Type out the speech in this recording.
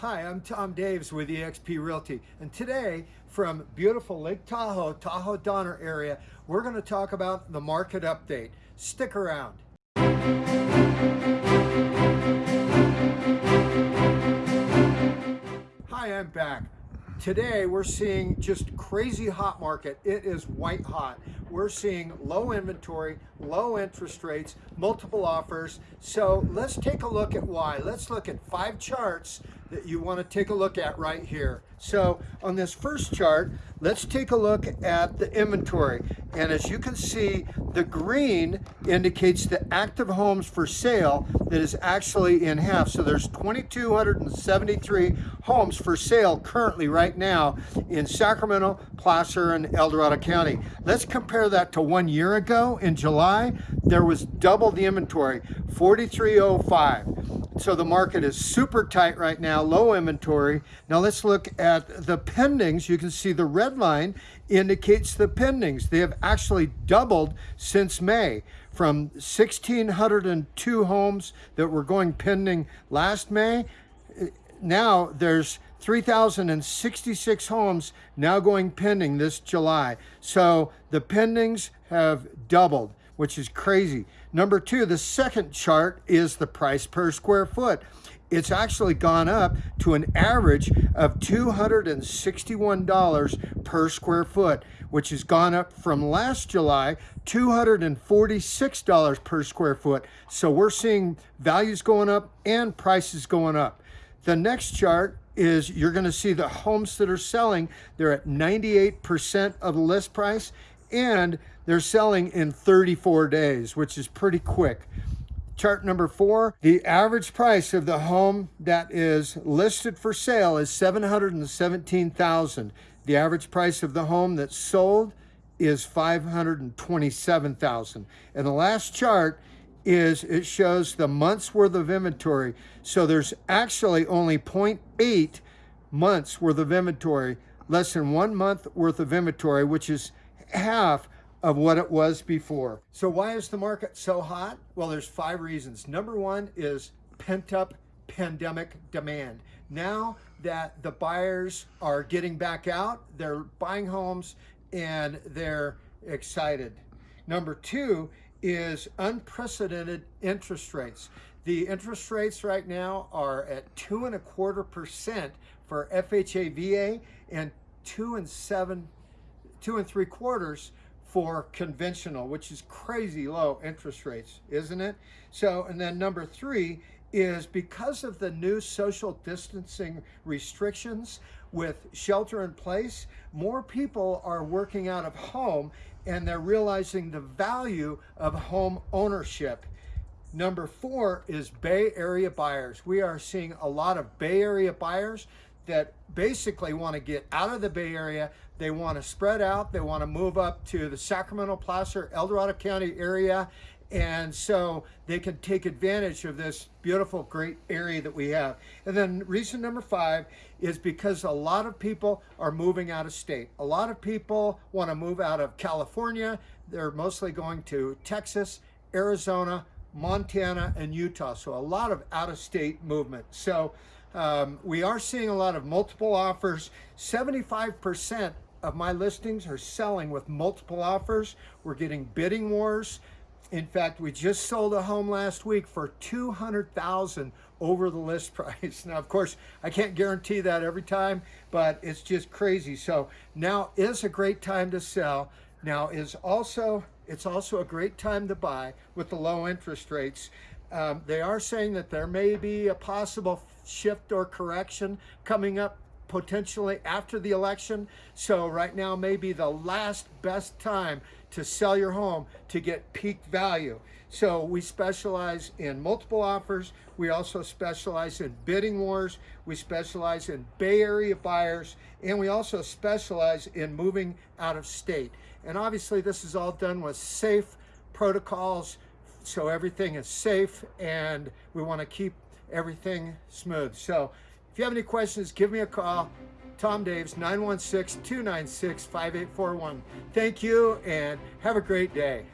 Hi, I'm Tom Daves with eXp Realty, and today from beautiful Lake Tahoe, Tahoe Donner area, we're going to talk about the market update. Stick around. Hi, I'm back. Today we're seeing just crazy hot market. It is white hot. We're seeing low inventory, low interest rates, multiple offers. So let's take a look at why. Let's look at five charts that you want to take a look at right here. So on this first chart, let's take a look at the inventory. And as you can see, the green indicates the active homes for sale that is actually in half. So there's 2,273 homes for sale currently right now in Sacramento, Placer, and El Dorado County. Let's compare that to one year ago in July. There was double the inventory, 4305. So the market is super tight right now, low inventory. Now let's look at the pendings. You can see the red line indicates the pendings. They have actually doubled since May from 1,602 homes that were going pending last May. Now there's 3,066 homes now going pending this July. So the pendings have doubled which is crazy. Number two, the second chart is the price per square foot. It's actually gone up to an average of $261 per square foot, which has gone up from last July, $246 per square foot. So we're seeing values going up and prices going up. The next chart is you're going to see the homes that are selling, they're at 98% of the list price and they're selling in 34 days, which is pretty quick. Chart number four, the average price of the home that is listed for sale is 717,000. The average price of the home that's sold is 527,000. And the last chart is it shows the months worth of inventory. So there's actually only 0.8 months worth of inventory, less than one month worth of inventory, which is half of what it was before. So why is the market so hot? Well, there's five reasons. Number one is pent up pandemic demand. Now that the buyers are getting back out, they're buying homes and they're excited. Number two is unprecedented interest rates. The interest rates right now are at two and a quarter percent for FHA VA and two and seven two and three quarters for conventional, which is crazy low interest rates, isn't it? So, and then number three is because of the new social distancing restrictions with shelter in place, more people are working out of home and they're realizing the value of home ownership. Number four is Bay Area buyers. We are seeing a lot of Bay Area buyers that basically want to get out of the Bay Area. They want to spread out. They want to move up to the Sacramento, Placer, El Dorado County area. And so they can take advantage of this beautiful, great area that we have. And then reason number five is because a lot of people are moving out of state. A lot of people want to move out of California. They're mostly going to Texas, Arizona, Montana, and Utah. So a lot of out-of-state movement. So um, we are seeing a lot of multiple offers. 75% of my listings are selling with multiple offers. We're getting bidding wars. In fact, we just sold a home last week for 200,000 over the list price. Now, of course, I can't guarantee that every time, but it's just crazy. So now is a great time to sell. Now is also, it's also a great time to buy with the low interest rates. Um, they are saying that there may be a possible shift or correction coming up potentially after the election. So right now may be the last best time to sell your home to get peak value. So we specialize in multiple offers. We also specialize in bidding wars. We specialize in Bay Area buyers. And we also specialize in moving out of state. And obviously this is all done with safe protocols, so everything is safe and we want to keep everything smooth. So if you have any questions, give me a call. Tom Daves, 916-296-5841. Thank you and have a great day.